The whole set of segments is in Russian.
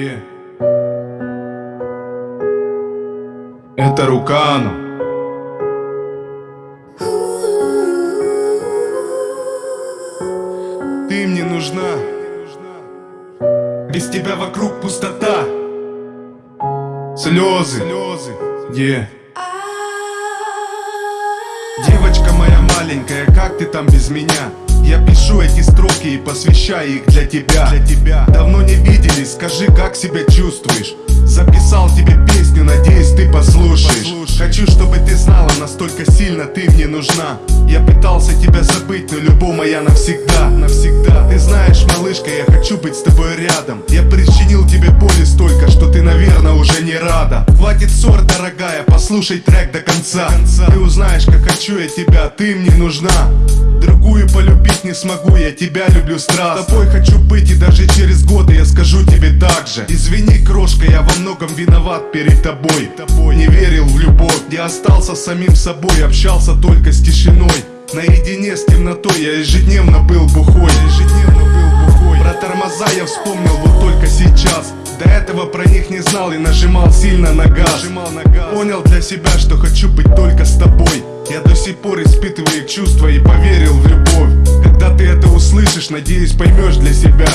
Yeah. Это Рукану. Ты мне нужна. Без тебя вокруг пустота. Слезы. Слезы. Yeah. Девочка моя маленькая, как ты там без меня? Я пишу эти строки посвящаю их для тебя, для тебя. Давно не виделись, скажи, как себя чувствуешь. Записал тебе песню, надеюсь, ты послушаешь. Хочу, чтобы ты знала, настолько сильно ты мне нужна. Я пытался тебя забыть, но любовь моя навсегда. Навсегда. Ты знаешь, малышка, я хочу быть с тобой рядом. Я причинил тебе боли столько, что ты, наверное, уже не рада. Хватит ссор, дорогая, послушай трек до конца. Ты узнаешь, хочу я тебя, ты мне нужна. Другую полюбить не смогу, я тебя люблю страстно С тобой хочу быть и даже через годы я скажу тебе так же. Извини, крошка, я во многом виноват перед тобой. Не верил в любовь, я остался самим собой Общался только с тишиной. Наедине с темнотой я ежедневно был бухой. Ежедневно был бухой. Про тормоза я вспомнил вот только сейчас до этого про них не знал и нажимал сильно на газ. Понял для себя, что хочу быть только с тобой Я до сих пор испытываю чувства и поверил в любовь Когда ты это услышишь, надеюсь поймешь для себя.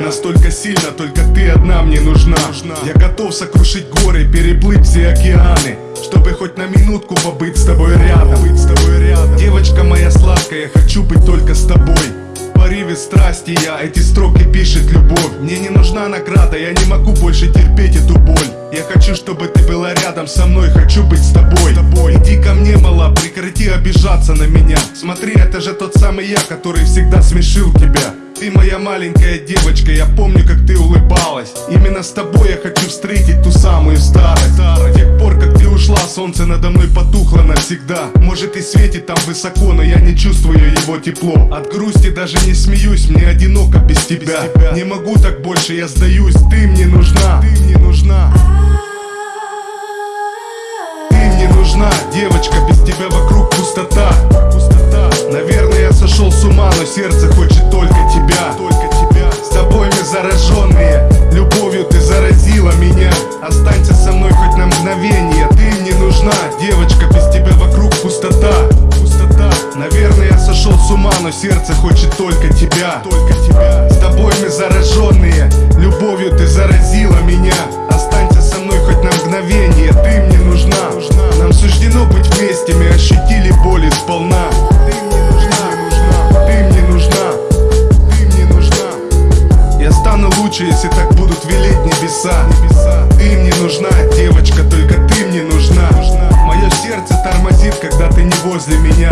Настолько сильно, только ты одна мне нужна. Я готов сокрушить горы, переплыть все океаны Чтобы хоть на минутку побыть с тобой рядом, быть с тобой рядом. Девочка моя сладкая, я хочу быть только с тобой порыве страсти я. Эти строки пишет любовь. Мне не нужна награда, я не могу больше терпеть эту боль. Я хочу, чтобы ты была рядом со мной Хочу быть с тобой, тобой. Иди ко мне, мала, прекрати обижаться на меня. Смотри, это же тот самый я, который всегда смешил тебя. Ты моя маленькая девочка, я помню, как ты улыбалась. Именно с тобой я хочу встретить ту самую старость. С тех пор, ушла, солнце надо мной потухло навсегда. Может и светит там высоко, но я не чувствую его тепло. От грусти даже не смеюсь, мне одиноко без тебя, без тебя. Не могу так больше, я сдаюсь, ты мне нужна. Ты мне нужна. Ты мне нужна, девочка, сердце хочет только тебя. Только тебя. С тобой мы зараженные. Любовью ты заразила меня. Останься со мной хоть на мгновение. Ты мне нужна. Нам суждено быть вместе, мы ощутили боль сполна лучше, если так будут велеть небеса. Ты мне нужна, девочка, только ты мне нужна. Мое сердце тормозит, когда ты не возле меня